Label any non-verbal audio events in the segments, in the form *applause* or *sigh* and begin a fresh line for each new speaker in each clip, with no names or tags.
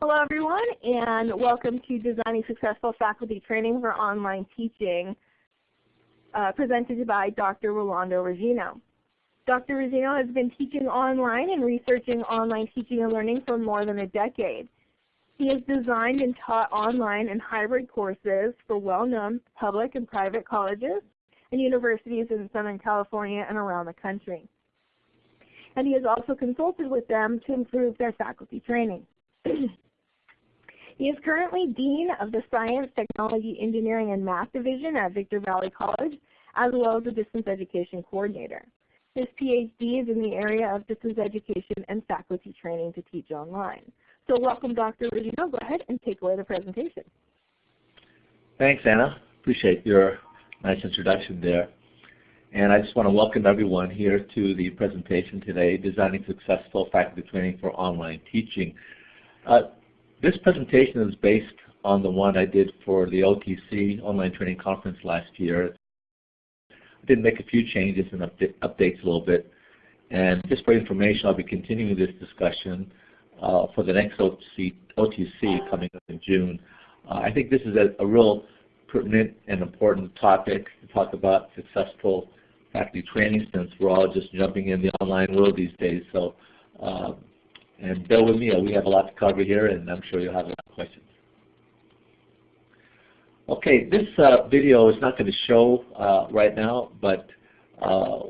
Hello everyone and welcome to Designing Successful Faculty Training for Online Teaching uh, presented by Dr. Rolando Regino. Dr. Regino has been teaching online and researching online teaching and learning for more than a decade. He has designed and taught online and hybrid courses for well-known public and private colleges and universities in Southern California and around the country. And he has also consulted with them to improve their faculty training. *clears throat* He is currently Dean of the Science, Technology, Engineering, and Math Division at Victor Valley College, as well as a Distance Education Coordinator. His PhD is in the area of distance education and faculty training to teach online. So welcome, Dr. Regino. Go ahead and take away the presentation.
Thanks, Anna. Appreciate your nice introduction there. And I just want to welcome everyone here to the presentation today, Designing Successful Faculty Training for Online Teaching. Uh, this presentation is based on the one I did for the OTC Online Training Conference last year. I did make a few changes and updates a little bit. And just for information, I'll be continuing this discussion uh, for the next OTC, OTC, coming up in June. Uh, I think this is a, a, real pertinent and important topic to talk about successful faculty training since we're all just jumping in the online world these days. So uh, and bear with me, we have a lot to cover here, and I'm sure you'll have a lot of questions. Okay, this uh, video is not going to show uh, right now, but uh,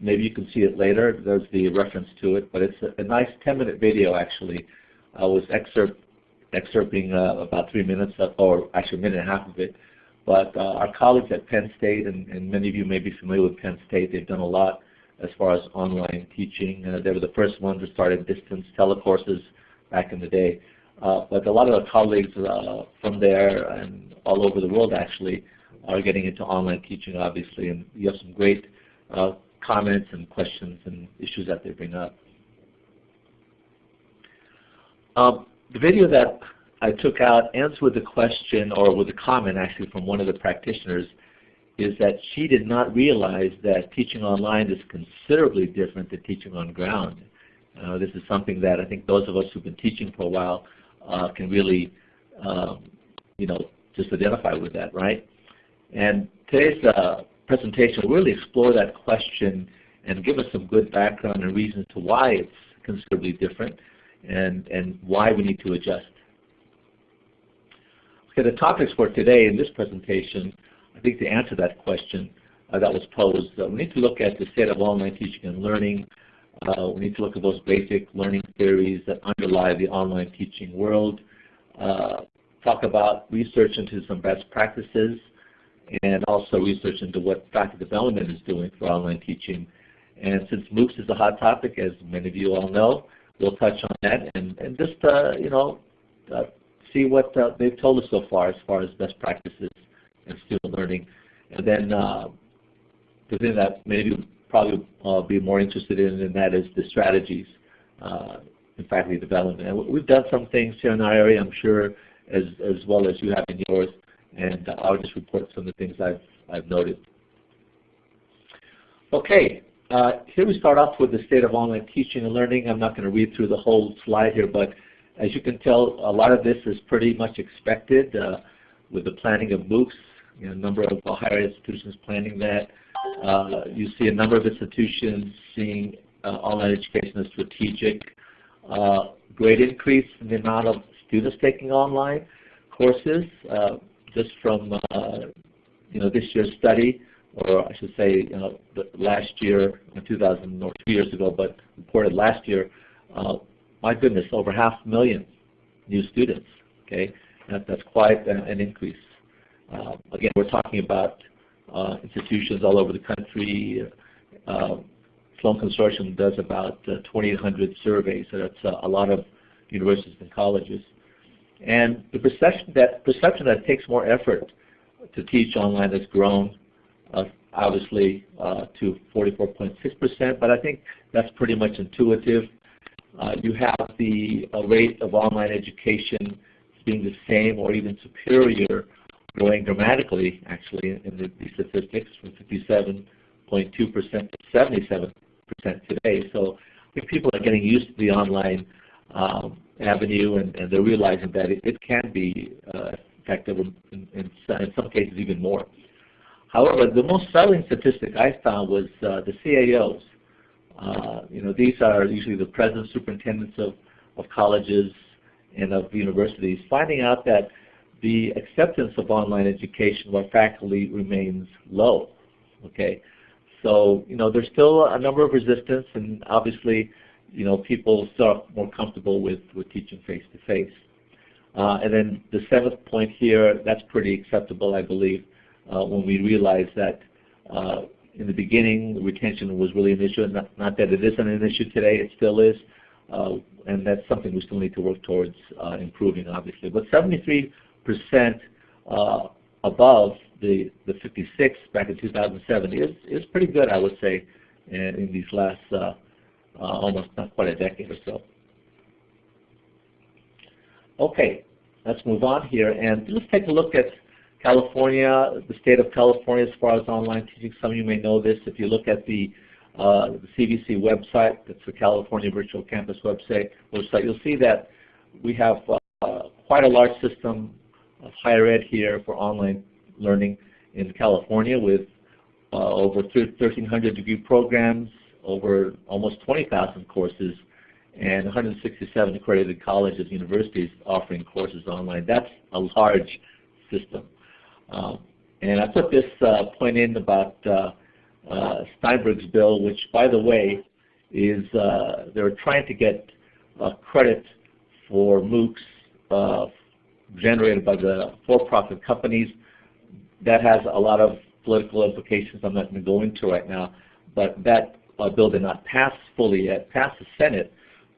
maybe you can see it later. There's the reference to it, but it's a, a nice 10-minute video actually. I was excerpt, excerpting uh, about three minutes, of, or actually a minute and a half of it. But uh, our colleagues at Penn State, and, and many of you may be familiar with Penn State, they've done a lot as far as online teaching. Uh, they were the first ones to start distance telecourses back in the day. Uh, but a lot of our colleagues uh, from there and all over the world actually are getting into online teaching obviously and you have some great uh, comments and questions and issues that they bring up. Um, the video that I took out ends with a question or with a comment actually from one of the practitioners is that she did not realize that teaching online is considerably different than teaching on ground. Uh, this is something that I think those of us who've been teaching for a while uh, can really, um, you know, just identify with that, right? And today's uh, presentation will really explore that question and give us some good background and reasons to why it's considerably different and, and why we need to adjust. Okay, the topics for today in this presentation I think to answer that question uh, that was posed, uh, we need to look at the state of online teaching and learning. Uh, we need to look at those basic learning theories that underlie the online teaching world. Uh, talk about research into some best practices and also research into what faculty development is doing for online teaching. And since MOOCs is a hot topic, as many of you all know, we'll touch on that and, and just, uh, you know, uh, see what they've told us so far as far as best practices and student learning. And then uh, the thing that maybe probably uh, be more interested in, and that is the strategies uh, in faculty development. And we've done some things here in our area, I'm sure, as, as well as you have in yours, and I'll just report some of the things I've, I've noted. Okay, uh, here we start off with the state of online teaching and learning. I'm not going to read through the whole slide here, but as you can tell, a lot of this is pretty much expected uh, with the planning of MOOCs you know, a number of higher institutions planning that. Uh, you see a number of institutions seeing uh, online education as strategic. Uh, great increase in the amount of students taking online courses uh, just from uh, you know this year's study, or I should say you know, last year, in 2000 or two years ago, but reported last year. Uh, my goodness, over half a million new students. Okay, that, that's quite an increase. Uh, again, we're talking about uh, institutions all over the country. Uh, Sloan Consortium does about 2,800 surveys, so that's a lot of universities and colleges. And the perception that perception that it takes more effort to teach online has grown, uh, obviously, uh, to 44.6%. But I think that's pretty much intuitive. Uh, you have the rate of online education being the same or even superior growing dramatically, actually, in the, the statistics from 57.2% to 77% today. So I think people are getting used to the online um, avenue and, and, they're realizing that it, it can be uh, effective in, in, in, some cases even more. However, the most startling statistic I found was uh, the CAOs. Uh, you know, these are usually the president superintendents of, of colleges and of universities, finding out that the acceptance of online education by faculty remains low. Okay, so you know there's still a number of resistance, and obviously, you know people are more comfortable with with teaching face to face. Uh, and then the seventh point here, that's pretty acceptable, I believe, uh, when we realize that uh, in the beginning retention was really an issue. Not, not, that it isn't an issue today, it still is, uh, and that's something we still need to work towards uh, improving, obviously. But 73 percent uh, above the, the 56 back in 2007 is, is pretty good, I would say, in, in these last uh, uh, almost not quite a decade or so. Okay, let's move on here and let's take a look at California, the state of California as far as online teaching. Some of you may know this. If you look at the, uh, the CVC website, that's the California Virtual Campus website, website, you'll see that we have uh, quite a large system of higher ed here for online learning in California with uh, over 1,300 degree programs, over almost 20,000 courses, and 167 accredited colleges and universities offering courses online. That's a large system. Um, and I put this uh, point in about uh, uh, Steinberg's bill, which, by the way, is uh, they're trying to get uh, credit for MOOCs uh, generated by the for-profit companies. That has a lot of political implications I'm not going to go into right now, but that bill did not pass fully yet, passed the Senate,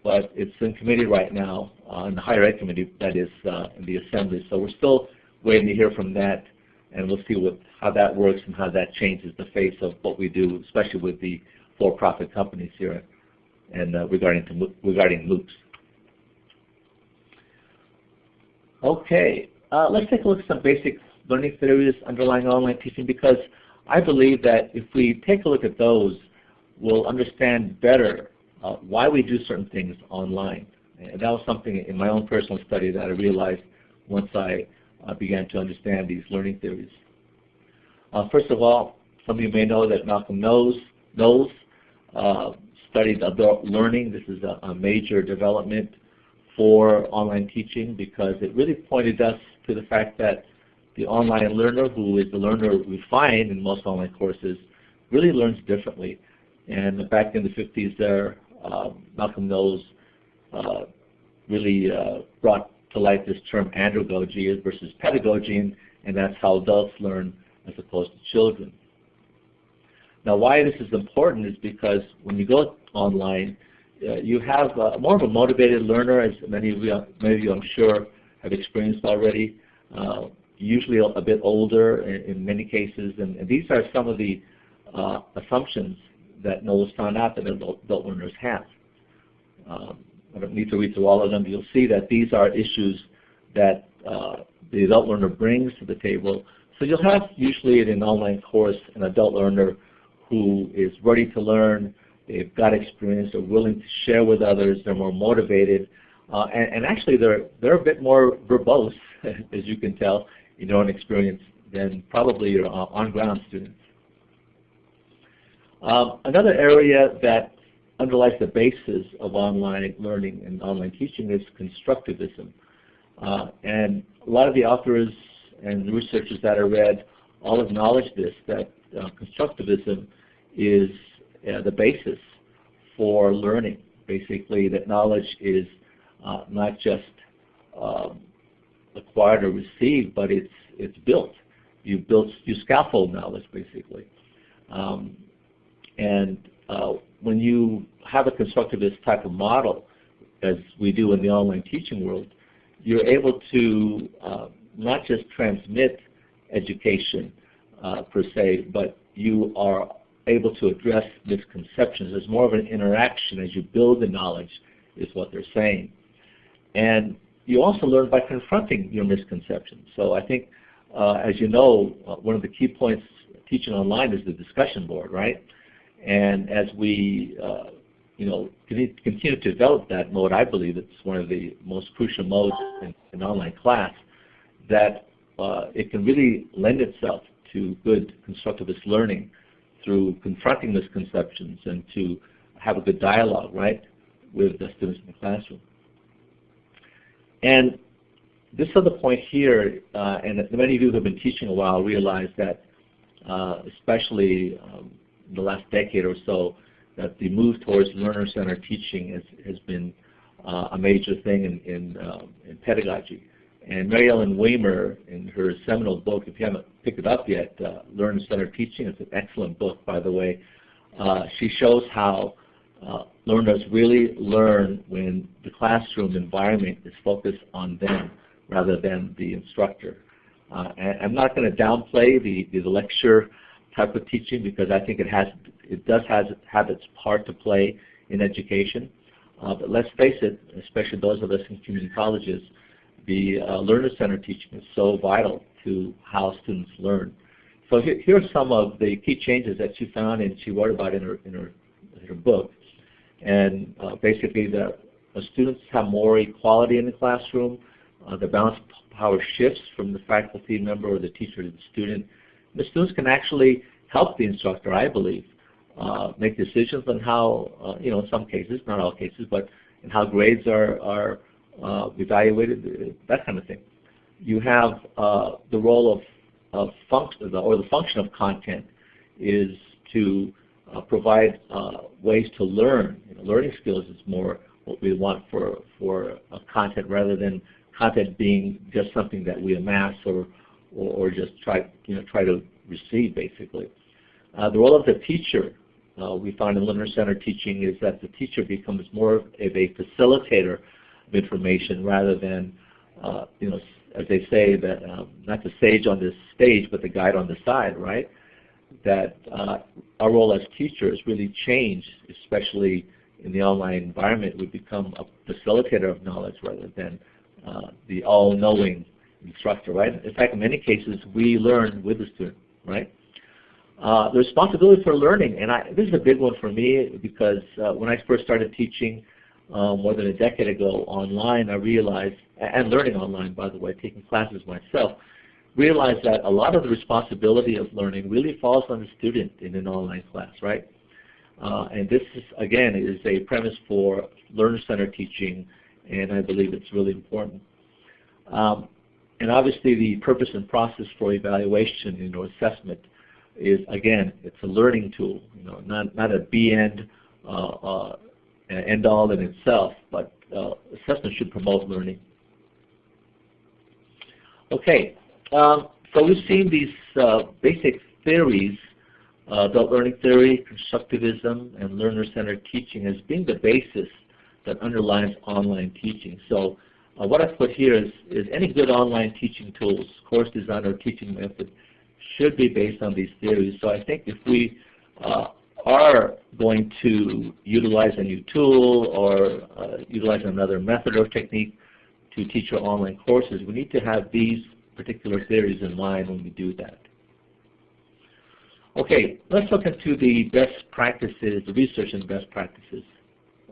but it's in committee right now, in the higher ed committee, that is, in the assembly. So we're still waiting to hear from that, and we'll see what, how that works and how that changes the face of what we do, especially with the for-profit companies here and uh, regarding, to, regarding MOOCs. Okay, uh, let's take a look at some basic learning theories underlying online teaching because I believe that if we take a look at those, we'll understand better uh, why we do certain things online. And that was something in my own personal study that I realized once I uh, began to understand these learning theories. Uh, first of all, some of you may know that Malcolm Knowles, Knowles uh, studied adult learning. This is a, a major development for online teaching because it really pointed us to the fact that the online learner, who is the learner we find in most online courses, really learns differently. And back in the 50s there, uh, Malcolm Knowles uh, really uh, brought to like this term andragogy versus pedagogy, and, that's how adults learn as opposed to children. Now why this is important is because when you go online, uh, you have uh, more of a motivated learner, as many of you, many of you I'm sure have experienced already, uh, usually a, a, bit older in, in many cases, and, and, these are some of the uh, assumptions that Knowles found out that adult, adult learners have. Um, I don't need to read through all of them. You'll see that these are issues that uh, the adult learner brings to the table. So you'll have usually in an online course an adult learner who is ready to learn, They've got experience. They're willing to share with others. They're more motivated. Uh, and, and, actually, they're, they're a bit more verbose, *laughs* as you can tell, in your own experience than probably your uh, on-ground students. Um, another area that underlies the basis of online learning and online teaching is constructivism. Uh, and a lot of the authors and researchers that I read all acknowledge this, that uh, constructivism is uh, the basis for learning. Basically, that knowledge is uh, not just um, acquired or received, but it's it's built. You build you scaffold knowledge basically, um, and uh, when you have a constructivist type of model, as we do in the online teaching world, you're able to uh, not just transmit education uh, per se, but you are able to address misconceptions. There's more of an interaction as you build the knowledge is what they're saying. And you also learn by confronting your misconceptions. So I think, uh, as you know, uh, one of the key points teaching online is the discussion board, right? And as we uh, you know, continue to develop that mode, I believe it's one of the most crucial modes in, in online class, that uh, it can really lend itself to good constructivist learning through confronting misconceptions and to have a good dialogue, right, with the students in the classroom. And this other point here, uh, and many of you who have been teaching a while realize that, uh, especially um, the last decade or so, that the move towards learner-centered teaching has, has been uh, a major thing in, in, um, in pedagogy. And Mary Ellen Weimer, in her seminal book, if you haven't picked it up yet, uh, Learner-Centered Teaching, it's an excellent book, by the way. Uh, she shows how uh, learners really learn when the classroom environment is focused on them rather than the instructor. Uh, I'm not going to downplay the, the lecture type of teaching because I think it has it does has, have its part to play in education. Uh, but let's face it, especially those of us in community colleges, the uh, learner-centered teaching is so vital to how students learn. So here, here, are some of the key changes that she found and she wrote about in her, in her, in her book. And uh, basically the, the, students have more equality in the classroom. Uh, the balance power shifts from the faculty member or the teacher to the student. The students can actually help the instructor, I believe, uh, make decisions on how, uh, you know, in some cases, not all cases, but in how grades are, are uh, evaluated, that kind of thing. You have uh, the role of, of function, or the function of content is to uh, provide uh, ways to learn. You know, learning skills is more what we want for, for content rather than content being just something that we amass or, or, or just try, you know, try to receive basically. Uh, the role of the teacher uh, we found in learner-centered teaching is that the teacher becomes more of a facilitator of information rather than, uh, you know, as they say, that um, not the sage on the stage, but the guide on the side, right? That uh, our role as teachers really changed, especially in the online environment. We become a facilitator of knowledge rather than uh, the all-knowing instructor, right? In fact, in many cases, we learn with the student, right? Uh, the responsibility for learning, and I, this is a big one for me because uh, when I first started teaching um, more than a decade ago online, I realized, and learning online by the way, taking classes myself, realized that a lot of the responsibility of learning really falls on the student in an online class, right? Uh, and this, is, again, is a premise for learner-centered teaching, and I believe it's really important. Um, and obviously the purpose and process for evaluation you know, assessment is again, it's a learning tool, you know, not not a be end uh, uh, end all in itself, but uh, assessment should promote learning. Okay, um, so we've seen these uh, basic theories, uh, adult learning theory, constructivism, and learner-centered teaching as being the basis that underlies online teaching. So uh, what I've put here is, is any good online teaching tools, course design or teaching method should be based on these theories. So I think if we uh, are going to utilize a new tool or uh, utilize another method or technique to teach our online courses, we need to have these particular theories in mind when we do that. Okay, let's look into the best practices, the research and best practices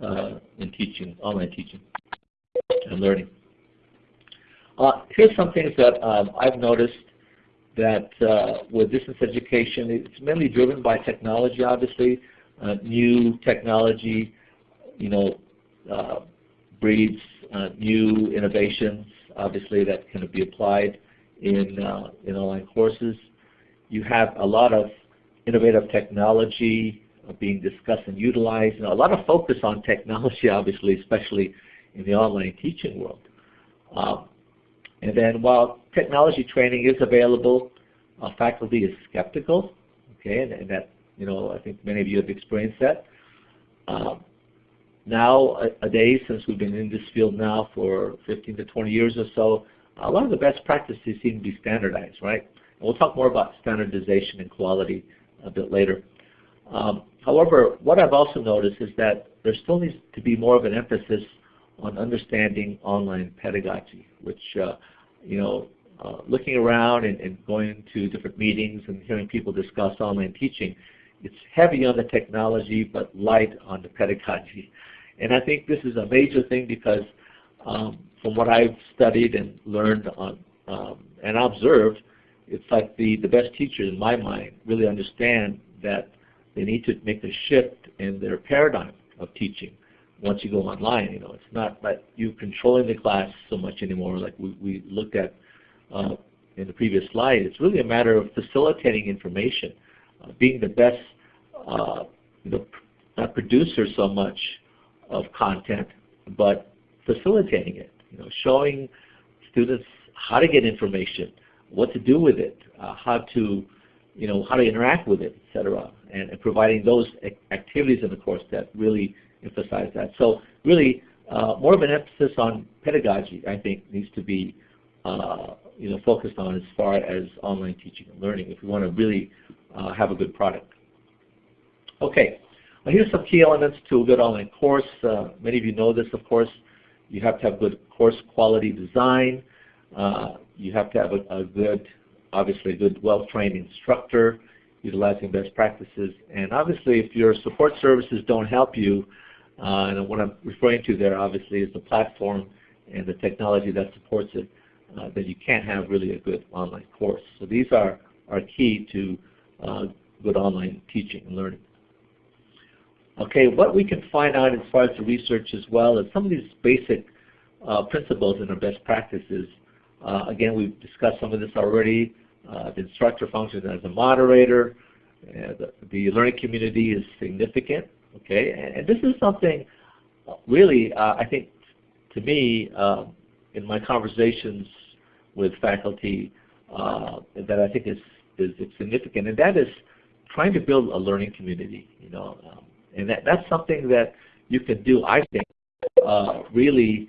uh, in teaching, online teaching and learning. Uh, here's some things that um, I've noticed that uh, with distance education, it's mainly driven by technology, obviously. Uh, new technology, you know, uh, breeds uh, new innovations, obviously, that can be applied in, uh, in online courses. You have a lot of innovative technology being discussed and utilized. Know, a lot of focus on technology, *laughs* obviously, especially in the online teaching world. Um, and then while technology training is available, uh, faculty is skeptical, okay, and, and, that, you know, I think many of you have experienced that. Um, now, a, a day since we've been in this field now for 15 to 20 years or so, a lot of the best practices seem to be standardized, right? And we'll talk more about standardization and quality a bit later. Um, however, what I've also noticed is that there still needs to be more of an emphasis on understanding online pedagogy, which uh, you know uh, looking around and, and, going to different meetings and hearing people discuss online teaching, it's heavy on the technology but light on the pedagogy. And I think this is a major thing because um, from what I've studied and learned on, um, and observed, it's like the, the best teachers in my mind really understand that they need to make a shift in their paradigm of teaching once you go online. You know, it's not like you controlling the class so much anymore like we, we looked at uh, in the previous slide. It's really a matter of facilitating information, uh, being the best uh, know, not producer so much of content, but facilitating it. You know, showing students how to get information, what to do with it, uh, how to, you know, how to interact with it, etc., and, and, providing those activities in the course that really emphasize that. So really, uh, more of an emphasis on pedagogy, I think, needs to be, uh, you know, focused on as far as online teaching and learning if we want to really uh, have a good product. Okay, well, here's some key elements to a good online course. Uh, many of you know this, of course. You have to have good course quality design. Uh, you have to have a, a good, obviously a good well-trained instructor utilizing best practices. And obviously if your support services don't help you, and what I'm referring to there obviously is the platform and the technology that supports it, uh, then you can't have really a good online course. So these are, are key to uh, good online teaching and learning. Okay, what we can find out as far as the research as well is some of these basic uh, principles and our best practices. Uh, again, we've discussed some of this already. Uh, the instructor functions as a moderator. The, the, learning community is significant. Okay, and, this is something really, uh, I think, to me, um, in my conversations with faculty, uh, that I think is, is significant, and that is trying to build a learning community. You know, um, and that, that's something that you can do, I think, uh, really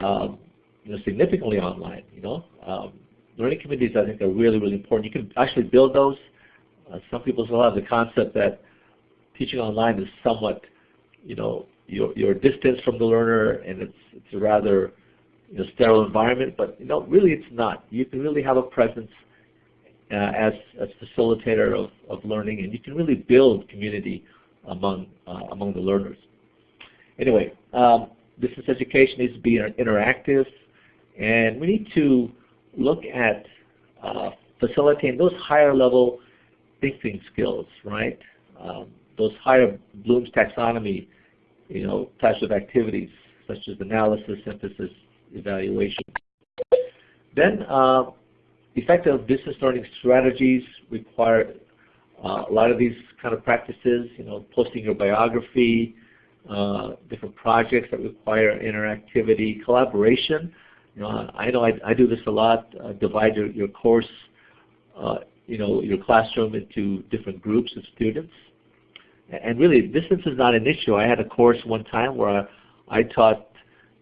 um, you know, significantly online. You know, um, learning communities I think are really, really important. You can actually build those. Uh, some people still have the concept that teaching online is somewhat, you know, you're, you're distance from the learner and it's, it's a rather you know, sterile environment, but you know, really it's not. You can really have a presence uh, as a facilitator of, of learning and you can really build community among, uh, among the learners. Anyway, um, distance education needs to be interactive, and we need to look at uh, facilitating those higher level thinking skills, right? Um, those higher Bloom's taxonomy, you know, types of activities such as analysis, synthesis, evaluation. Then uh, effective business learning strategies require uh, a lot of these kind of practices, you know, posting your biography, uh, different projects that require interactivity, collaboration. You know, I know I, I do this a lot. Uh, divide your, your course, uh, you know, your classroom into different groups of students. And really, distance is not an issue. I had a course one time where I, I taught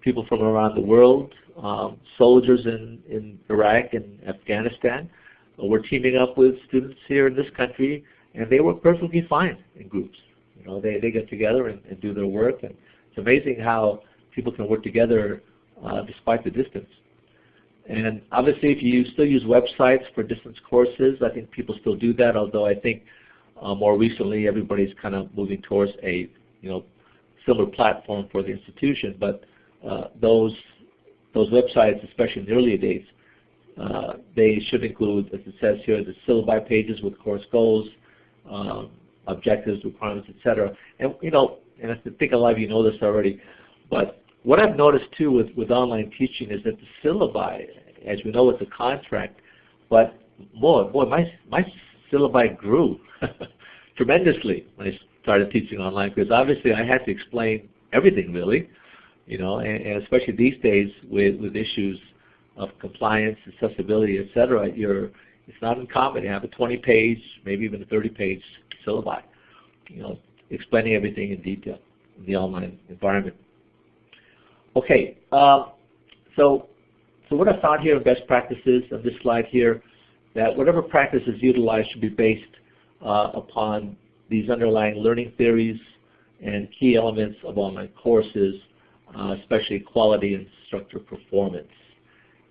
people from around the world, um, soldiers in, in Iraq and Afghanistan, we're teaming up with students here in this country, and they work perfectly fine in groups. You know, they, they get together and, and do their work, and it's amazing how people can work together uh, despite the distance. And obviously, if you still use websites for distance courses, I think people still do that, although I think uh, more recently everybody's kind of moving towards a you know similar platform for the institution. But uh, those those websites, especially in the earlier days, uh, they should include, as it says here, the syllabi pages with course goals, um, objectives, requirements, etc. And you know, and I think a lot of you know this already, but what I've noticed too with, with online teaching is that the syllabi, as we know, it's a contract, but boy, boy, my my syllabi grew *laughs* tremendously when I started teaching online because obviously I had to explain everything really, you know, and, and especially these days with with issues of compliance, accessibility, et cetera, you're, it's not uncommon to have a 20-page, maybe even a 30-page syllabi, you know, explaining everything in detail in the online environment. Okay, uh, so so what I found here in best practices on this slide here, that whatever practice is utilized should be based uh, upon these underlying learning theories and key elements of online courses, uh, especially quality and instructor performance.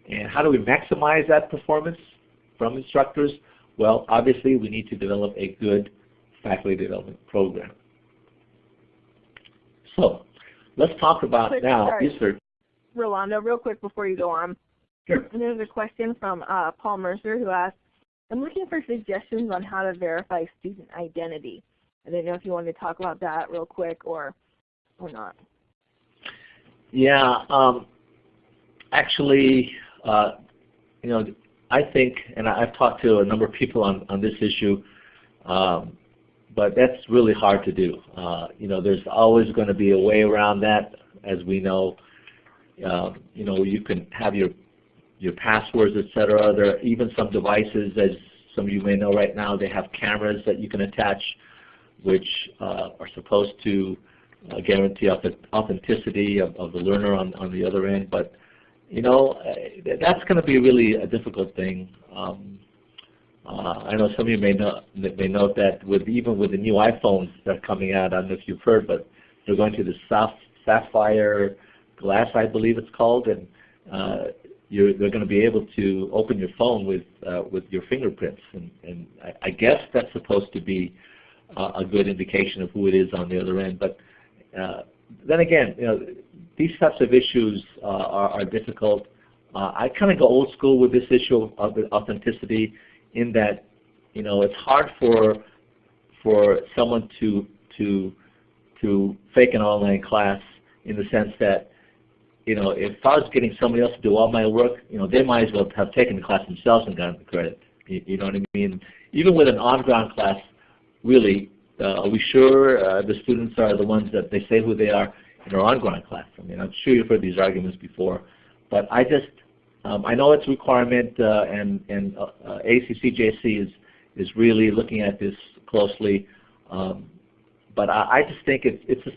And how do we maximize that performance from instructors? Well, obviously we need to develop a good faculty development program. So let's talk about
Quick,
now
sorry.
research.
Rolando, real quick before you go on.
Sure.
There's a question from uh, Paul Mercer who asks, I'm looking for suggestions on how to verify student identity. I didn't know if you wanted to talk about that real quick or or not.
Yeah, um, actually, uh, you know, I think, and I've talked to a number of people on, on this issue, um, but that's really hard to do. Uh, you know, there's always going to be a way around that, as we know. Uh, you know, you can have your your passwords, et cetera. There are even some devices, as some of you may know right now, they have cameras that you can attach, which uh, are supposed to uh, guarantee authenticity of, of the learner on, on the other end. But you know, uh, that's going to be really a difficult thing. Um, uh, I know some of you may know may note that with even with the new iPhones that are coming out, I don't know if you've heard, but they're going to the Sapphire glass, I believe it's called, and uh, you're, they're going to be able to open your phone with uh, with your fingerprints, and, and I, I guess that's supposed to be uh, a good indication of who it is on the other end. But uh, then again, you know, these types of issues uh, are, are difficult. Uh, I kind of go old school with this issue of authenticity, in that you know it's hard for for someone to to to fake an online class in the sense that you know if I was getting somebody else to do all my work, you know they might as well have taken the class themselves and gotten the credit. You, you know what I mean? Even with an on-ground class, really, uh, are we sure uh, the students are the ones that they say who they are in our on-ground class? I mean, I'm sure you've heard these arguments before, but I just um, I know it's a requirement, uh, and and uh, ACCJC is is really looking at this closely, um, but I, I just think it's it's a,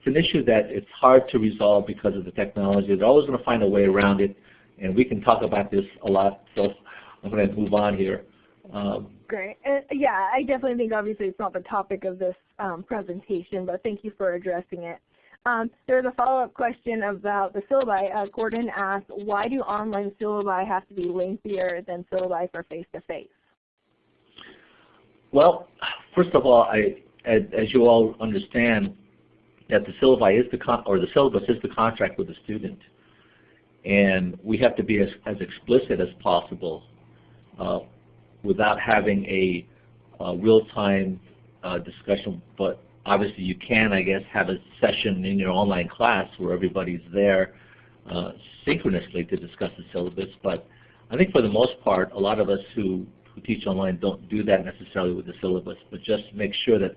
it's an issue that it's hard to resolve because of the technology. They're always going to find a way around it, and we can talk about this a lot. So I'm going to move on here. Um,
Great. And yeah, I definitely think obviously it's not the topic of this um, presentation, but thank you for addressing it. Um, there's a follow-up question about the syllabi. Uh, Gordon asked, why do online syllabi have to be lengthier than syllabi for face-to-face?
Well, first of all, I, as you all understand, that the syllabi is the con or the syllabus is the contract with the student, and we have to be as, as explicit as possible uh, without having a, a real-time uh, discussion. But obviously, you can, I guess, have a session in your online class where everybody's there uh, synchronously to discuss the syllabus. But I think for the most part, a lot of us who who teach online don't do that necessarily with the syllabus, but just make sure that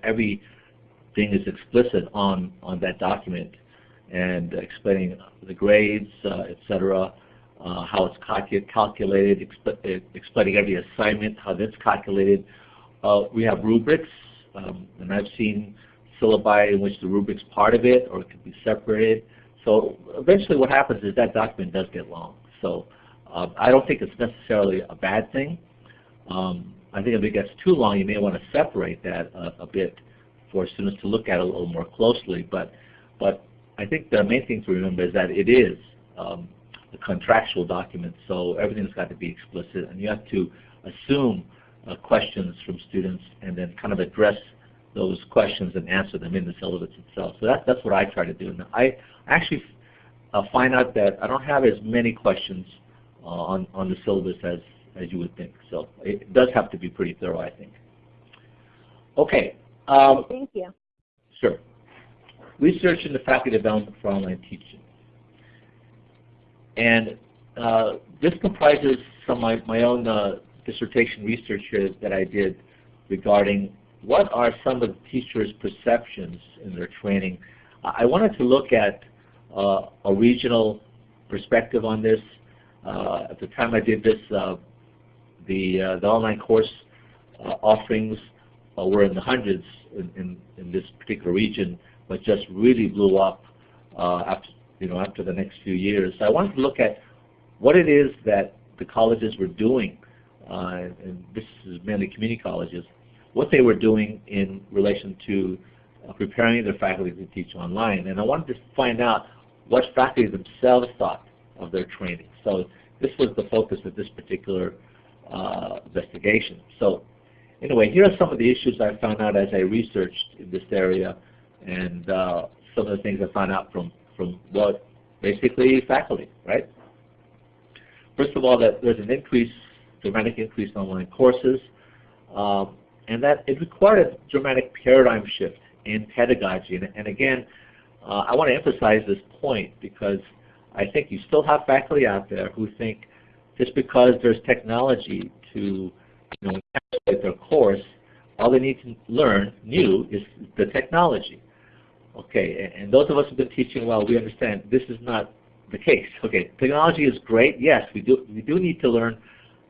everything as explicit on, on that document and explaining the grades, uh, et cetera, uh, how it's calcu calculated, exp explaining every assignment, how that's calculated. Uh, we have rubrics, um, and I've seen syllabi in which the rubric's part of it or it can be separated. So eventually what happens is that document does get long. So uh, I don't think it's necessarily a bad thing. Um, I think if it gets too long, you may want to separate that a, a bit for students to look at a little more closely. But, but I think the main thing to remember is that it is um, a contractual document, so everything's got to be explicit, and you have to assume uh, questions from students and then kind of address those questions and answer them in the syllabus itself. So that, that's what I try to do. And I actually uh, find out that I don't have as many questions uh, on, on the syllabus as as you would think. So it does have to be pretty thorough, I think. Okay. Um,
Thank you.
Sure. Research in the faculty development for online teaching. And uh, this comprises some of my, my own uh, dissertation research here that I did regarding what are some of the teachers' perceptions in their training. I wanted to look at uh, a regional perspective on this. Uh, at the time I did this, uh, the, uh, the online course uh, offerings uh, were in the hundreds in, in, in, this particular region, but just really blew up after, you know, after the next few years. So I wanted to look at what it is that the colleges were doing, and this is mainly community colleges, what they were doing in relation to uh, preparing their faculty to teach online. And I wanted to find out what faculty themselves thought of their training. So this was the focus of this particular uh, investigation. So anyway, here are some of the issues I found out as I researched in this area and uh, some of the things I found out from, from what basically faculty, right? First of all, that there's an increase, dramatic increase in online courses, um, and that it required a dramatic paradigm shift in pedagogy. And, and again, uh, I want to emphasize this point because I think you still have faculty out there who think just because there's technology to you know, encapsulate their course, all they need to learn new is the technology. Okay, and those of us who've been teaching well, we understand this is not the case. *laughs* Okay, technology is great. Yes, we do we do need to learn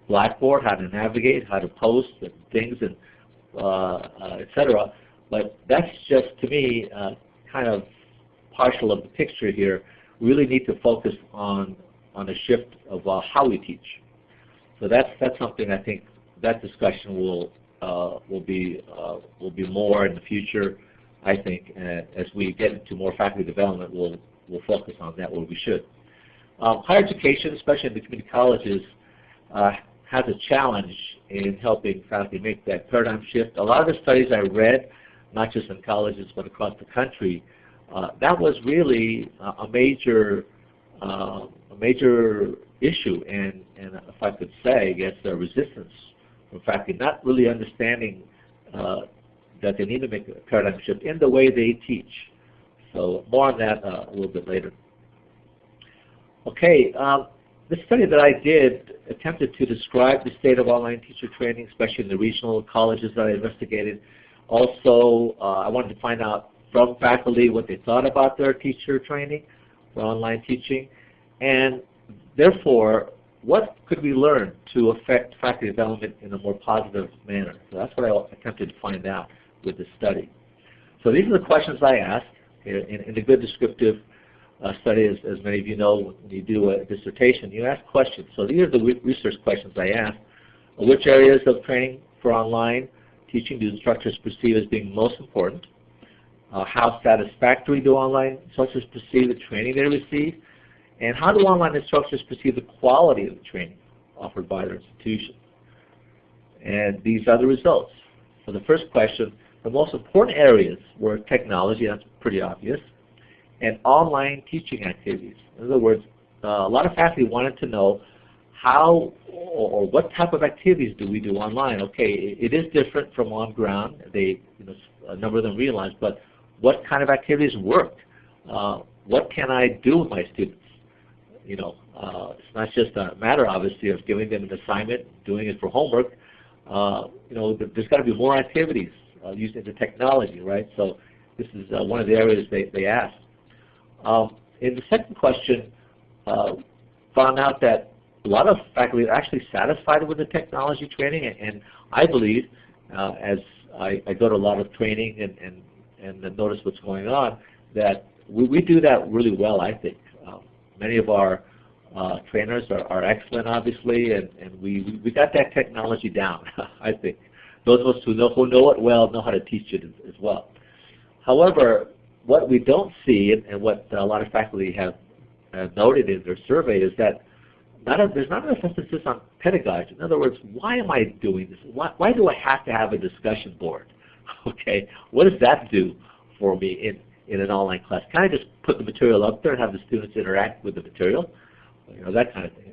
Blackboard, how to navigate, how to post and things, and uh, uh, etc. But that's just to me uh, kind of partial of the picture here. We really need to focus on on a shift of uh, how we teach. So that's that's something I think that discussion will uh, will be uh, will be more in the future. I think as we get into more faculty development, we'll we'll focus on that where we should. Um, higher education, especially in the community colleges, uh, has a challenge in helping faculty make that paradigm shift. A lot of the studies I read, not just in colleges but across the country, uh, that was really a major uh, a major issue, and, and if I could say, against the resistance from faculty, not really understanding uh, that they need to make a paradigm shift in the way they teach. So more on that uh, a little bit later. Okay, um, the study that I did attempted to describe the state of online teacher training, especially in the regional colleges that I investigated. Also, uh, I wanted to find out from faculty what they thought about their teacher training for online teaching, and therefore, what could we learn to affect faculty development in a more positive manner? So that's what I attempted to find out with this study. So these are the questions I asked in, in a good descriptive uh, study, as, as, many of you know, when you do a dissertation, you ask questions. So these are the research questions I asked. Which areas of training for online teaching do instructors perceive as being most important? Uh, how satisfactory do online instructors perceive the training they receive? And how do online instructors perceive the quality of the training offered by their institution? And these are the results. For the first question, the most important areas were technology, that's pretty obvious, and online teaching activities. In other words, uh, a lot of faculty wanted to know how or what type of activities do we do online? Okay, it is different from on ground. They, you know, a number of them realized, but what kind of activities work? Uh, what can I do with my students? You know, uh, it's not just a matter, obviously, of giving them an assignment, doing it for homework. Uh, you know, there's got to be more activities uh, using the technology, right? So this is one of the areas they, they asked. Um, in the second question, found out that a lot of faculty are actually satisfied with the technology training, and, and I believe, uh, as I, I, go to a lot of training and, and, and notice what's going on, that we, we do that really well, I think. Many of our uh, trainers are, are, excellent, obviously, and, and we, we got that technology down, *laughs* I think. Those of us who know, who know it well know how to teach it as, as well. However, what we don't see, and, and what a lot of faculty have uh, noted in their survey, is that not a, there's not enough emphasis on pedagogy. In other words, why am I doing this? Why, why do I have to have a discussion board? *laughs* Okay, what does that do for me in, in an online class? Can I just put the material up there and have the students interact with the material? You know, that kind of thing.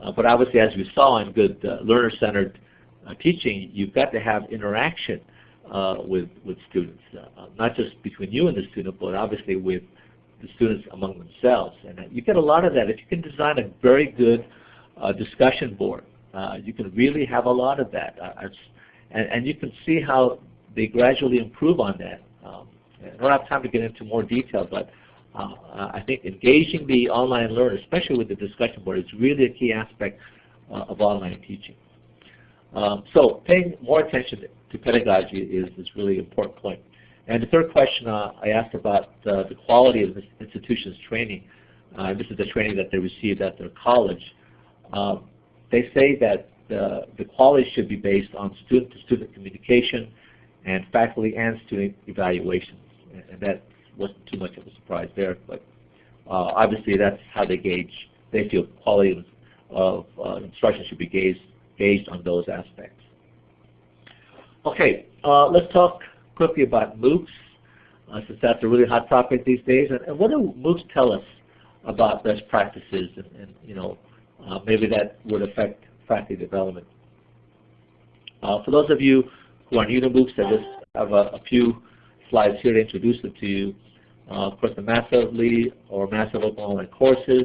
Uh, but obviously, as we saw in good uh, learner-centered uh, teaching, you've got to have interaction uh, with, with students, uh, not just between you and the student, but obviously with the students among themselves. And uh, you get a lot of that. If you can design a very good uh, discussion board, uh, you can really have a lot of that. Uh, and, and, you can see how they gradually improve on that. Um, I don't have time to get into more detail, but I think engaging the online learner, especially with the discussion board, is really a key aspect of online teaching. Um, so paying more attention to pedagogy is, is really an important point. And the third question uh, I asked about uh, the quality of the institution's training. Uh, this is the training that they received at their college. Um, they say that the, the quality should be based on student-to-student -student communication and faculty and student evaluations. And that wasn't too much of a surprise there, but uh, obviously that's how they gauge, they feel quality of, uh, instruction should be gauged, gauged on those aspects. Okay, uh, let's talk quickly about MOOCs, uh, since that's a really hot topic these days. And, and, what do MOOCs tell us about best practices and, and you know, uh, maybe that would affect faculty development. Uh, for those of you who are new to MOOCs, I just have a, a few slides here to introduce them to you. Uh, of course, the massively or massive open online courses,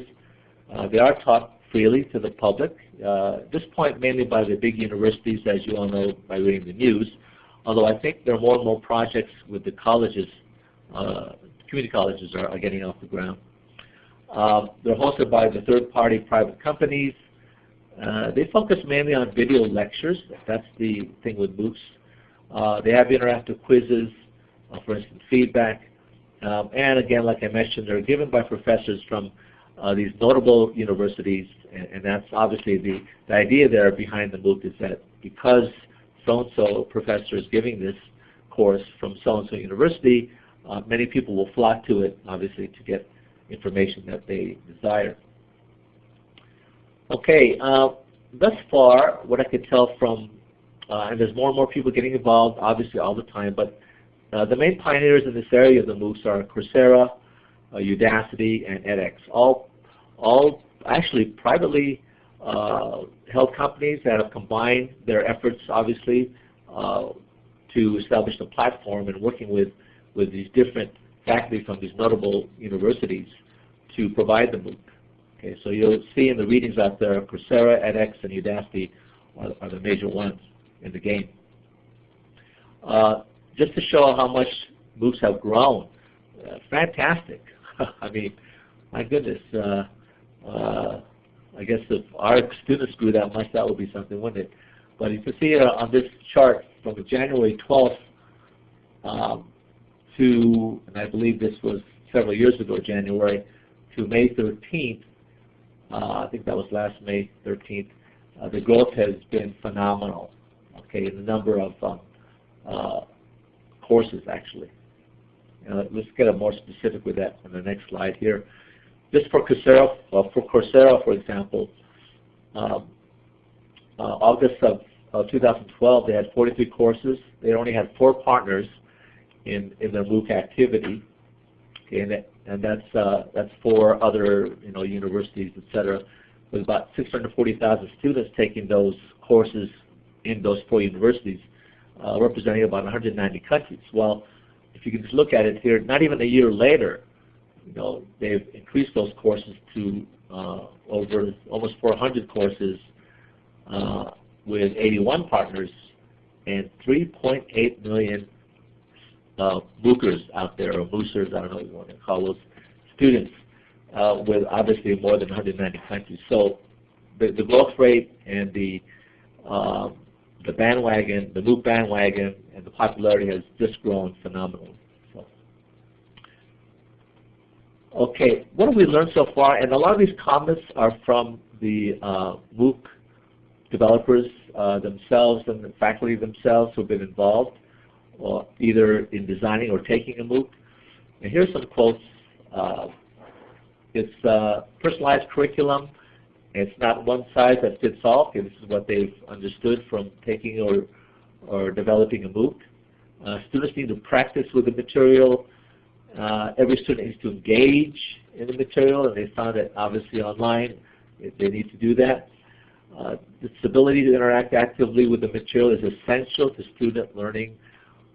uh, they are taught freely to the public. Uh, at this point, mainly by the big universities, as you all know by reading the news. Although I think there are more and more projects with the colleges, community colleges are, are, getting off the ground. Um, they're hosted by the third-party private companies. Uh, they focus mainly on video lectures. That's the thing with MOOCs. Uh, they have interactive quizzes, for instance, feedback. Um, and again, like I mentioned, they're given by professors from uh, these notable universities, and, and, that's obviously the, the idea there behind the MOOC is that because so-and-so professor is giving this course from so-and-so university, uh, many people will flock to it, obviously, to get information that they desire. Okay, uh, thus far, what I could tell from, uh, and there's more and more people getting involved, obviously, all the time, but uh, the main pioneers in this area of the MOOCs are Coursera, uh, Udacity, and edX, all, all actually privately uh, held companies that have combined their efforts, obviously, uh, to establish a platform and working with, with these different faculty from these notable universities to provide the MOOC. Okay, so you'll see in the readings out there, Coursera, edX, and Udacity are, are the major ones in the game. Uh, just to show how much MOOCs have grown, uh, fantastic. *laughs* I mean, my goodness. Uh, uh, I guess if our students grew that much, that would be something, wouldn't it? But you can see uh, on this chart from January 12th um, to, and I believe this was several years ago, January, to May 13th, uh, I think that was last May 13th, uh, the growth has been phenomenal, okay, the number of um, courses actually. Uh, let's get more specific with that on the next slide here. Just for Coursera, uh, for Coursera, for example, um, uh, August of, of 2012, they had 43 courses. They only had four partners in, in their MOOC activity. Okay, and, that, and that's uh, that's four other you know universities, et cetera, with about 640,000 students taking those courses in those four universities, uh, representing about 190 countries. Well, if you can just look at it here, not even a year later, you know, they've increased those courses to uh, over almost 400 courses uh, with 81 partners and 3.8 million uh, bookers out there, or boosters, I don't know what you want to call those, students, uh, with obviously more than 190 countries. So the, the growth rate and the um, the bandwagon, the MOOC bandwagon, and the popularity has just grown phenomenally. Okay, what have we learned so far? And a lot of these comments are from the uh, MOOC developers uh, themselves and the faculty themselves who have been involved, uh, either in designing or taking a MOOC. And here's some quotes. Uh, it's uh, personalized curriculum. It's not one size that fits all. Okay, this is what they've understood from taking or, or developing a MOOC. Uh, students need to practice with the material uh, every student needs to engage in the material, and they found that obviously online they need to do that. Uh, this ability to interact actively with the material is essential to student learning.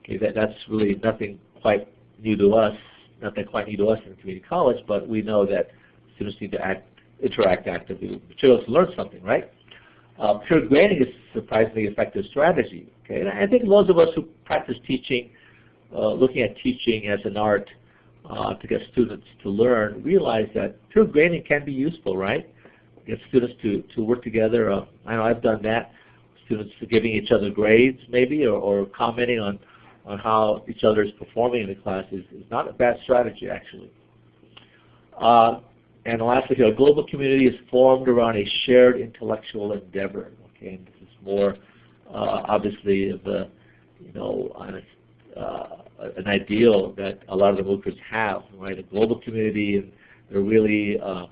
Okay, that, that's really nothing quite new to us, nothing quite new to us in community college, but we know that students need to act, interact actively materials to learn something, right? Peer grading is a surprisingly effective strategy. Okay, and I think those of us who practice teaching, uh, looking at teaching as an art, uh, to get students to learn, realize that peer grading can be useful, right? Get students to, to work together. Uh, I know I've done that. Students giving each other grades maybe or, or commenting on, on how each other is performing in the class is, is not a bad strategy actually. Uh, and lastly, a global community is formed around a shared intellectual endeavor. Okay, and this is more uh, obviously of a, you know, uh, an ideal that a lot of the MOOCers have, right? A global community, and they're really uh,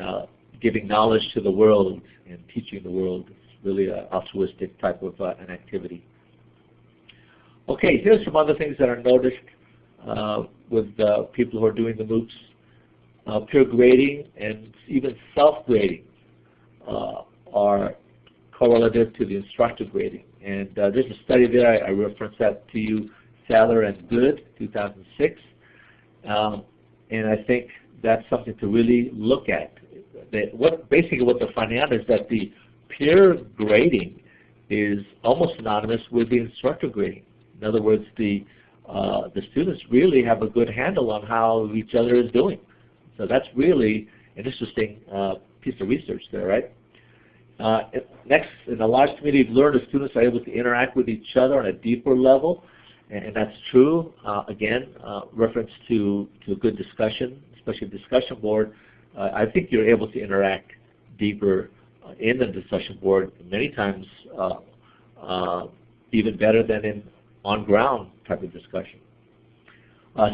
uh, giving knowledge to the world and teaching the world. It's really an altruistic type of uh, an activity. Okay, here's some other things that are noticed uh, with people who are doing the MOOCs. Uh, peer grading and even self-grading uh, are correlative to the instructor grading. And uh, there's a study there, I, I referenced that to you, Sadler and Good, 2006. Um, and I think that's something to really look at. That what Basically what they're finding out is that the peer grading is almost synonymous with the instructor grading. In other words, the, uh, the students really have a good handle on how each other is doing. So that's really an interesting uh, piece of research there, right? Uh, next, in a large community of learners, students are able to interact with each other on a deeper level, and, that's true. Uh, again, uh, reference to, to a good discussion, especially discussion board. Uh, I think you're able to interact deeper uh, in the discussion board many times even better than in on-ground type of discussion.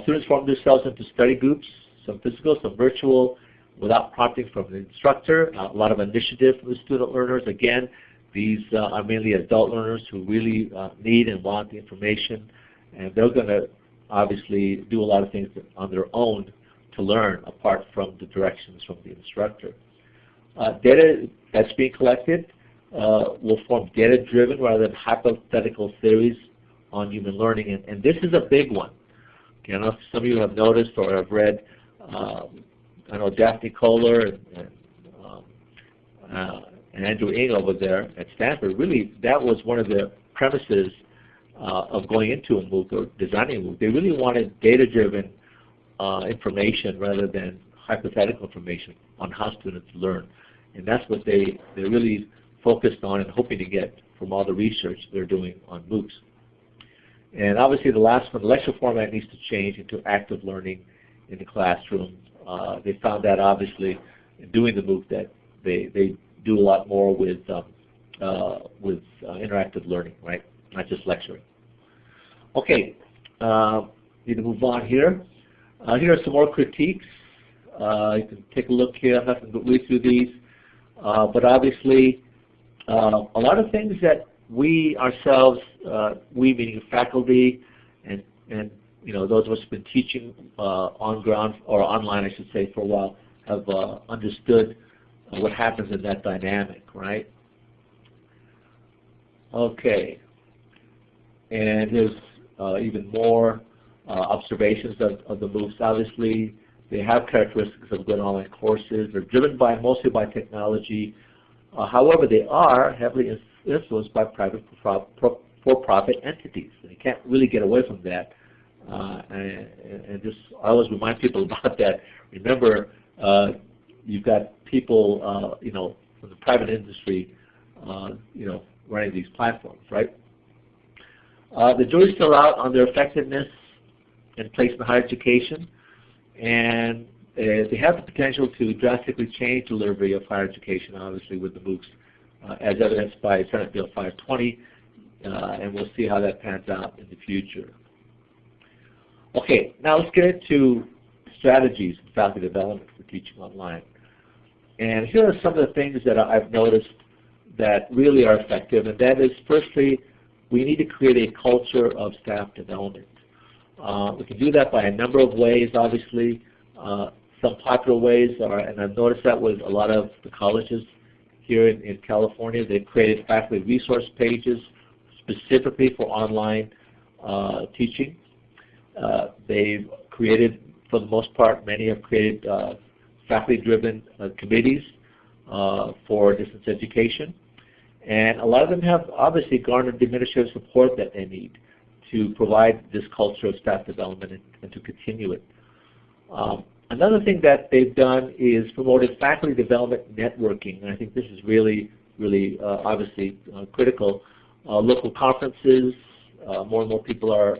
students form themselves into study groups some physical, some virtual, without prompting from the instructor. Uh, a lot of initiative from the student learners. Again, these uh, are mainly adult learners who really uh, need and want the information, and they're going to obviously do a lot of things on their own to learn apart from the directions from the instructor. Uh, data that's being collected uh, will form data-driven rather than hypothetical theories on human learning, and, and this is a big one. Okay, I know some of you have noticed or have read um, I know Daphne Koller and, and, um, uh, and Andrew Ng over there at Stanford, really that was one of the premises uh, of going into a MOOC or designing a MOOC. They really wanted data-driven uh, information rather than hypothetical information on how students learn. And that's what they, they really focused on and hoping to get from all the research they're doing on MOOCs. And obviously the last one, the lecture format needs to change into active learning in the classroom. Uh, they found that obviously doing the MOOC that they, they do a lot more with, um, uh, with uh, interactive learning, right? Not just lecturing. Okay, uh, need to move on here. Uh, here are some more critiques. Uh, you can take a look here. I'm not going to read through these. But obviously, a lot of things that we ourselves, we meaning faculty and, and you know, those of us who've been teaching uh, on ground or online, I should say, for a while, have uh, understood what happens in that dynamic, right? Okay. And there's uh, even more uh, observations of, of the MOOCs. Obviously, they have characteristics of good online courses. They're driven by mostly by technology. Uh, however, they are heavily influenced by private for-profit entities. They can't really get away from that. Uh, and, and, just I always remind people *laughs* about that. Remember, uh, you've got people, uh, you know, from the private industry, uh, you know, running these platforms, right? Uh, the jury's still out on their effectiveness in placement higher education, and uh, they have the potential to drastically change delivery of higher education, obviously, with the MOOCs, as evidenced by Senate Bill 520, and we'll see how that pans out in the future. Okay, now let's get into strategies for faculty development for teaching online. And here are some of the things that I've noticed that really are effective, and that is firstly, we need to create a culture of staff development. Uh, we can do that by a number of ways, obviously. Uh, some popular ways are, and I've noticed that with a lot of the colleges here in, in California, they've created faculty resource pages specifically for online uh, teaching. Uh, they've created, for the most part, many have created uh, faculty-driven uh, committees for distance education. And a lot of them have obviously garnered the administrative support that they need to provide this culture of staff development and, and to continue it. Um, another thing that they've done is promoted faculty development networking, and I think this is really, really uh, obviously uh, critical. Uh, local conferences, more and more people are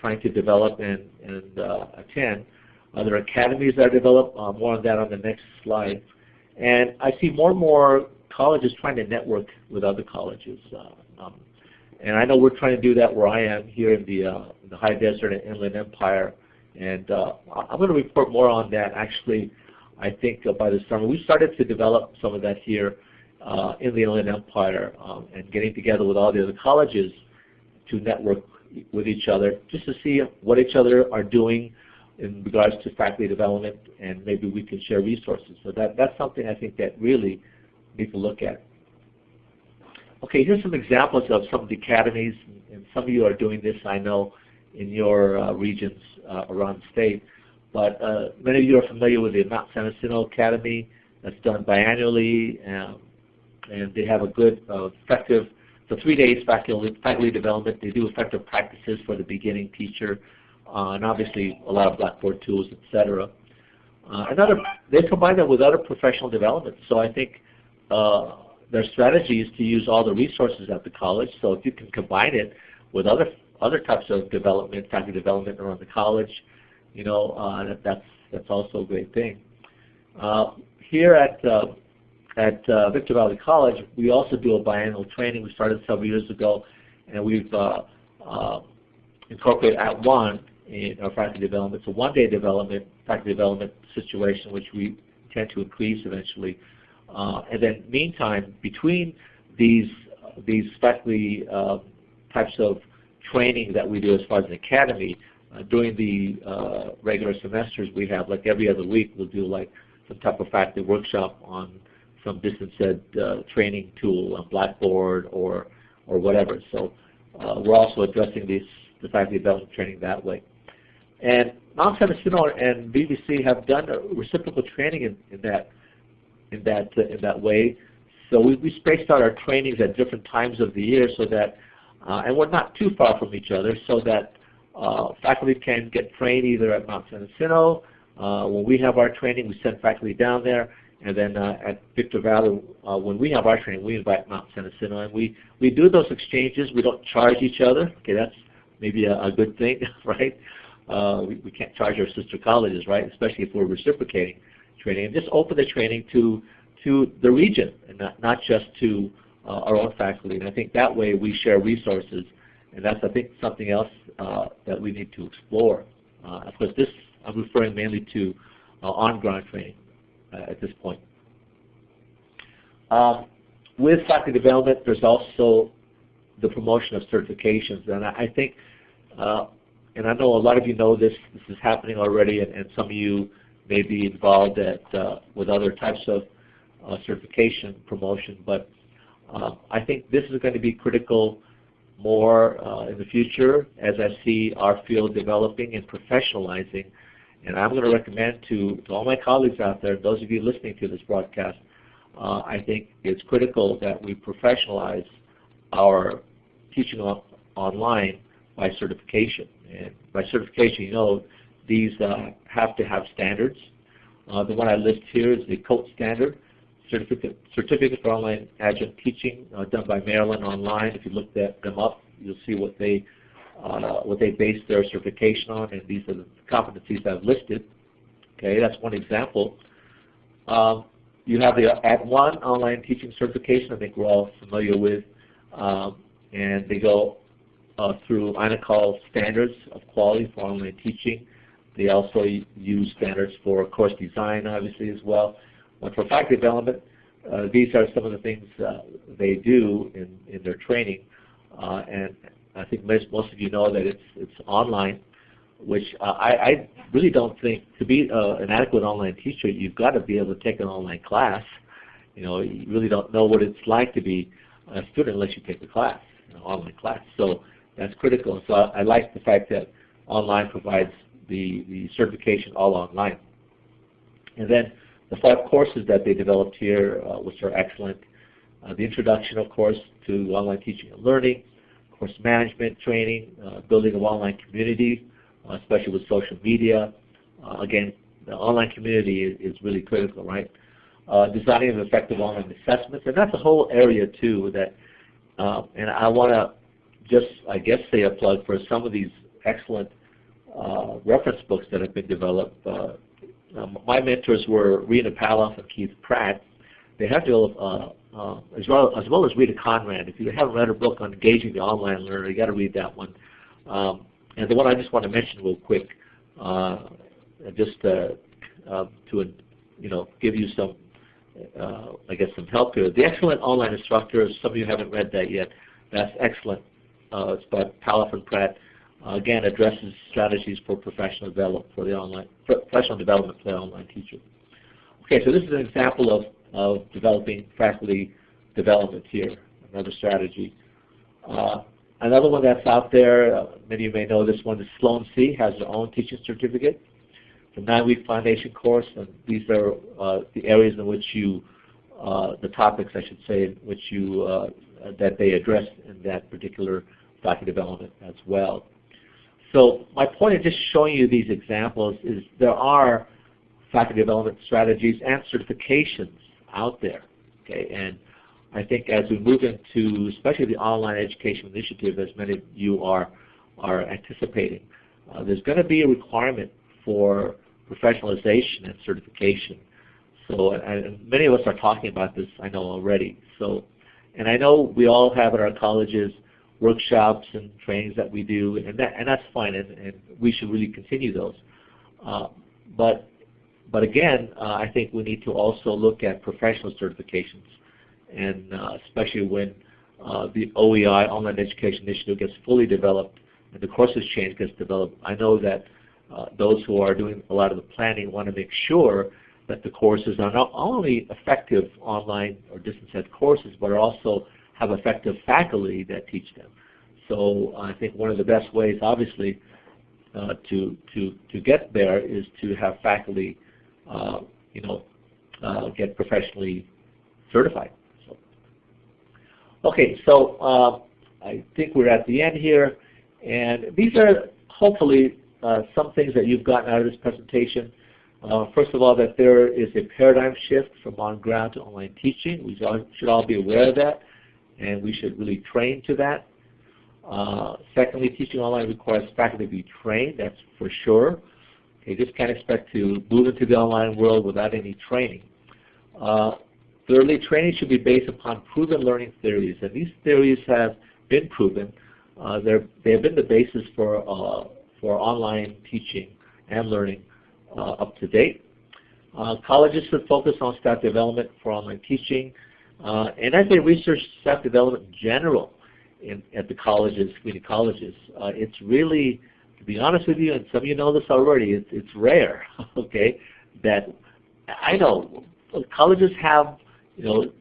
trying to develop and, and uh, attend. Uh, there are academies that are developed, uh, more on that on the next slide. And I see more and more colleges trying to network with other colleges. Uh, um, and I know we're trying to do that where I am here in the, uh, the high desert and inland empire. And uh, I'm going to report more on that actually, I think by the summer. We started to develop some of that here in the inland empire um, and getting together with all the other colleges to network with each other just to see what each other are doing in regards to faculty development and maybe we can share resources. So that, that's something I think that really need to look at. Okay, here's some examples of some of the academies, and some of you are doing this, I know, in your uh, regions uh, around the state. But uh, many of you are familiar with the Mount San Jacinto Academy. That's done biannually, um, and they have a good, uh, effective, so three days faculty, faculty development. They do effective practices for the beginning teacher, uh, and obviously a lot of Blackboard tools, etc. Uh, another, they combine that with other professional development. So I think uh, their strategy is to use all the resources at the college. So if you can combine it with other other types of development, faculty development around the college, you know, uh, that, that's that's also a great thing. Uh, here at uh, at uh, Victor Valley College, we also do a biannual training. We started several years ago, and we've uh, uh, incorporated at one in our faculty development. It's a one-day development, faculty development situation, which we intend to increase eventually. Uh, and then meantime, between these these faculty uh, types of training that we do as far as an academy, uh, during the regular semesters we have, like every other week, we'll do like some type of faculty workshop on some distance ed uh, training tool on Blackboard or or whatever. So uh, we're also addressing these the faculty development training that way. And Mount San Jacinto and VVC have done reciprocal training in, in that in that uh, in that way. So we, we spaced out our trainings at different times of the year so that, uh, and we're not too far from each other, so that uh, faculty can get trained either at Mount San Jacinto. Uh, when we have our training, we send faculty down there, and then uh, at Victor Valley, uh, when we have our training, we invite Mount Jacinto, and we we do those exchanges. We don't charge each other. Okay, that's maybe a, a good thing, *laughs* right? Uh, we, we can't charge our sister colleges, right? Especially if we're reciprocating training, and just open the training to to the region and not, not just to uh, our own faculty. And I think that way we share resources, and that's I think something else uh, that we need to explore. Uh, of course, this I'm referring mainly to on-ground training at this point. Um, with faculty development, there's also the promotion of certifications, and I, I think, uh, and I know a lot of you know this. This is happening already, and, and some of you may be involved at, uh, with other types of uh, certification promotion. But uh, I think this is going to be critical more uh, in the future as I see our field developing and professionalizing. And I'm going to recommend to, to all my colleagues out there, those of you listening to this broadcast, uh, I think it's critical that we professionalize our teaching on, online by certification. And by certification, you know, these uh, have to have standards. Uh, the one I list here is the COAT standard, Certificate, Certificate for Online Adjunct Teaching, uh, done by Maryland Online. If you look that, them up, you'll see what they uh, what they base their certification on, and these are the competencies that I've listed. Okay, that's one example. Um, you have the at @ONE online teaching certification. I think we're all familiar with, um, and they go uh, through INACOL standards of quality for online teaching. They also use standards for course design, obviously, as well. But for faculty development, uh, these are some of the things uh, they do in, in their training. Uh, and I think most, most of you know that it's, it's online, which I, I really don't think, to be uh, an adequate online teacher, you've got to be able to take an online class. You know, you really don't know what it's like to be a student unless you take the class, an online class. So that's critical. So I, I like the fact that online provides the, the certification all online. And then the five courses that they developed here, uh, which are excellent. Uh, the introduction, of course, to online teaching and learning, course management training, uh, building an online community, uh, especially with social media. Uh, again, the online community is, is really critical, right? Uh, designing of effective online assessments, and that's a whole area too that, and I want to just, I guess, say a plug for some of these excellent uh, reference books that have been developed. Um, my mentors were Rena Palloff and Keith Pratt. They have developed, uh, uh, as, well, as well as Rita Conrad. If you haven't read her book on engaging the online learner, you got to read that one. Um, and the one I just want to mention real quick, uh, just uh, um, to you know give you some, I guess some help here. The Excellent Online Instructor. Some of you haven't read that yet. That's excellent. uh, it's by Palloff and Pratt, uh, again addresses strategies for professional development for the online professional development for the online teacher. Okay, so this is an example of, of developing faculty development here, another strategy. Uh, another one that's out there, uh, many of you may know this one, is Sloan C, has their own teaching certificate. It's a nine-week foundation course, and these are uh, the areas in which you, uh, the topics I should say, in which you, uh, that they address in that particular faculty development as well. So my point of just showing you these examples is there are faculty development strategies and certifications out there. Okay, and I think as we move into especially the online education initiative, as many of you are are anticipating, uh, there's going to be a requirement for professionalization and certification. So, and many of us are talking about this, I know already. So, and I know we all have at our colleges workshops and trainings that we do, and that and that's fine, and, and we should really continue those. Uh, but but again, uh, I think we need to also look at professional certifications, and uh, especially when uh, the OEI Online Education Initiative gets fully developed and the course exchange gets developed. I know that uh, those who are doing a lot of the planning want to make sure that the courses are not only effective online or distance ed courses, but also have effective faculty that teach them. So I think one of the best ways, obviously, uh, to to to get there is to have faculty, uh, you know, uh, get professionally certified. So, okay, so uh, I think we're at the end here, and these are hopefully uh, some things that you've gotten out of this presentation. Uh, first of all, that there is a paradigm shift from on-ground to online teaching. We should all be aware of that and we should really train to that. Uh, secondly, teaching online requires faculty to be trained, that's for sure. You just can't expect to move into the online world without any training. Uh, thirdly, training should be based upon proven learning theories, and these theories have been proven. Uh, they have been the basis for, uh, for online teaching and learning uh, up to date. Uh, colleges should focus on staff development for online teaching, uh, and as they research staff development in general in, at the colleges, community colleges, it's really, to be honest with you, and some of you know this already, it's, it's rare, *laughs* okay, that I know colleges have, you know,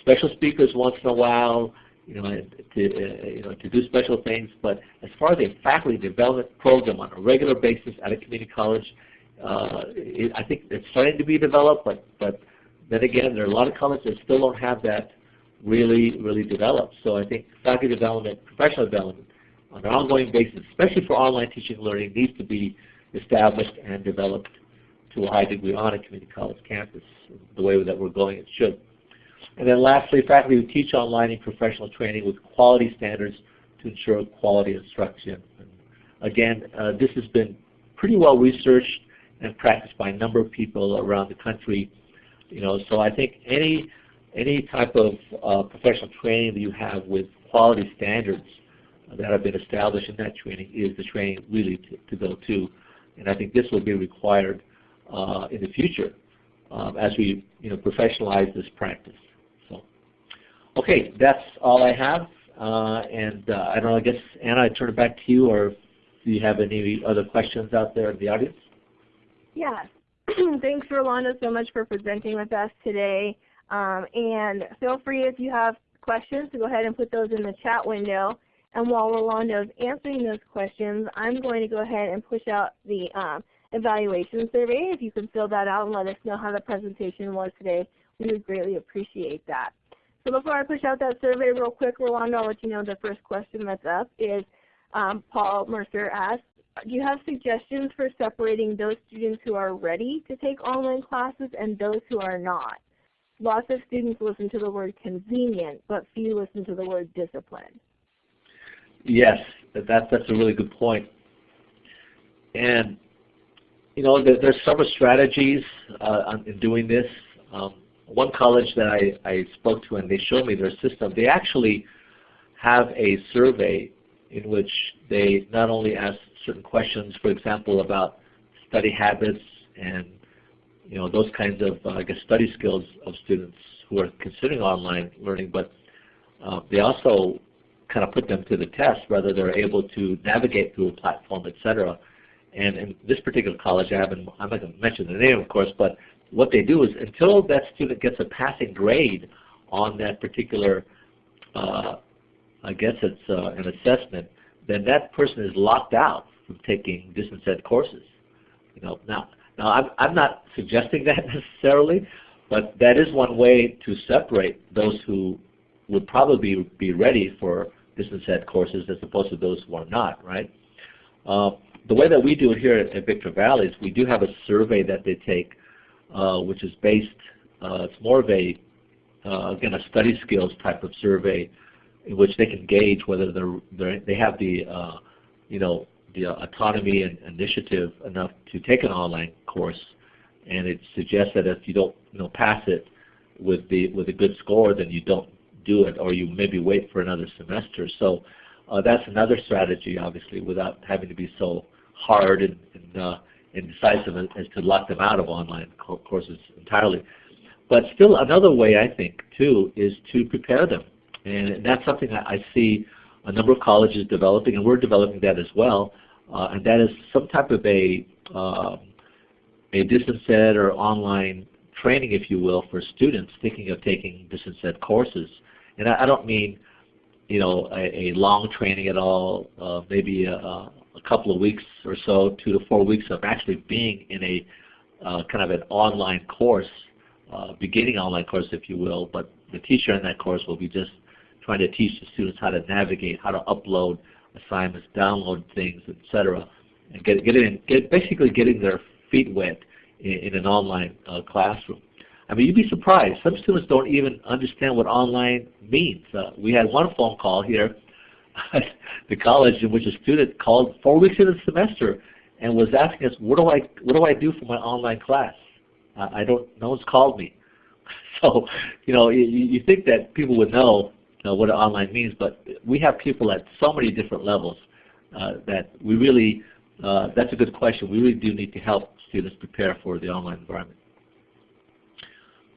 special speakers once in a while, you know, to, uh, you know, to do special things, but as far as a faculty development program on a regular basis at a community college, uh, it, I think it's starting to be developed, but, but then again, there are a lot of colleges that still don't have that really, really developed. So I think faculty development, professional development, on an ongoing basis, especially for online teaching and learning, needs to be established and developed to a high degree on a community college campus, the way that we're going it should. And then lastly, faculty who teach online and professional training with quality standards to ensure quality instruction. And again, uh, this has been pretty well researched and practiced by a number of people around the country you know, so I think any any type of uh, professional training that you have with quality standards that have been established in that training is the training really to, to go to. And I think this will be required uh, in the future um, as we you know, professionalize this practice. So, okay, that's all I have. Uh, and uh, I don't know, I guess, Anna, I turn it back to you, or do you have any other questions out there in the audience?
Yeah, *clears throat* Thanks, Rolando, so much for presenting with us today. Um, and feel free if you have questions to go ahead and put those in the chat window. And while Rolando is answering those questions, I'm going to go ahead and push out the um, evaluation survey. If you can fill that out and let us know how the presentation was today, we would greatly appreciate that. So before I push out that survey real quick, Rolando, I'll let you know the first question that's up is um, Paul Mercer asked, do you have suggestions for separating those students who are ready to take online classes and those who are not? Lots of students listen to the word convenient, but few listen to the word discipline.
Yes, that, that's a really good point. And you know, there, there's several strategies uh, in doing this. Um, one college that I, I spoke to and they showed me their system, they actually have a survey in which they not only ask certain questions, for example, about study habits and you know those kinds of uh, I guess study skills of students who are considering online learning, but uh, they also kind of put them to the test, whether they're able to navigate through a platform, et cetera. And in this particular college, I haven't, I'm not going to mention the name, of course, but what they do is until that student gets a passing grade on that particular, uh, I guess it's uh, an assessment, then that person is locked out from taking distance ed courses. You know, now, now I'm, I'm not suggesting *laughs* that necessarily, but that is one way to separate those who would probably be ready for distance ed courses as opposed to those who are not, right? Uh, the way that we do it here at, at Victor Valley is we do have a survey that they take, uh, which is based, uh, it's more of a, uh, again, a study skills type of survey in which they can gauge whether they're, they're they have the, uh, you know, the autonomy and initiative enough to take an online course. And it suggests that if you don't, you know, pass it with the with a good score, then you don't do it, or you maybe wait for another semester. So uh, that's another strategy, obviously, without having to be so hard and, and, uh, and decisive as, to lock them out of online co courses entirely. But still, another way I think too is to prepare them, and that's something that I see a number of colleges developing, and we're developing that as well. Uh, and that is some type of a uh, a distance ed or online training, if you will, for students thinking of taking distance ed courses. And I, I don't mean, you know, a, a long training at all, uh, maybe a, a, couple of weeks or so, two to four weeks of actually being in a uh, kind of an online course, uh, beginning online course, if you will. But the teacher in that course will be just trying to teach the students how to navigate, how to upload assignments, download things, etc., and get, get, in, get basically getting their feet wet in, in an online uh, classroom. I mean, you'd be surprised. Some students don't even understand what online means. Uh, we had one phone call here *laughs* at the college in which a student called four weeks into the semester and was asking us, "What do I what do I do for my online class? Uh, I don't. No one's called me." *laughs* So, you know, you, you think that people would know uh, what online means, but we have people at so many different levels uh, that we really, uh, that's a good question. We really do need to help students prepare for the online environment.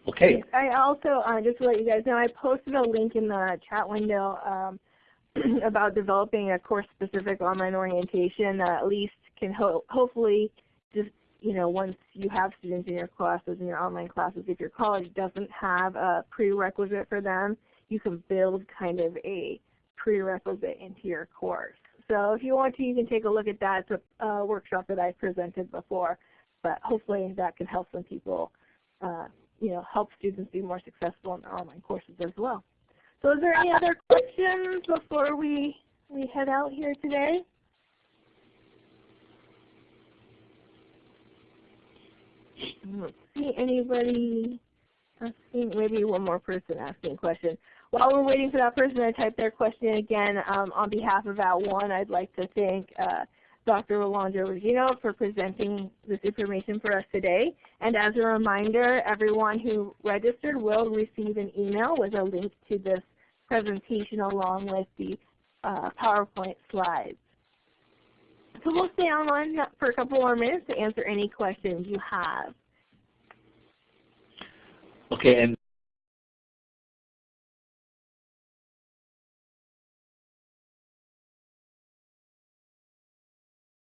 Okay.
I also, uh, just to let you guys know, I posted a link in the chat window um, *clears throat* about developing a course-specific online orientation that at least can ho hopefully just, you know, once you have students in your classes, in your online classes, if your college doesn't have a prerequisite for them, you can build kind of a prerequisite into your course. So if you want to, you can take a look at that. It's a uh, workshop that I presented before, but hopefully that can help some people uh, you know, help students be more successful in their online courses as well. So is there any other questions before we, we head out here today? Let's see anybody asking, maybe one more person asking a question. While we're waiting for that person to type their question again, um, on behalf of that @ONE, I'd like to thank uh, Dr. Rolando Regino for presenting this information for us today. And as a reminder, everyone who registered will receive an email with a link to this presentation along with the uh, PowerPoint slides. So we'll stay online for a couple more minutes to answer any questions you have.
Okay, and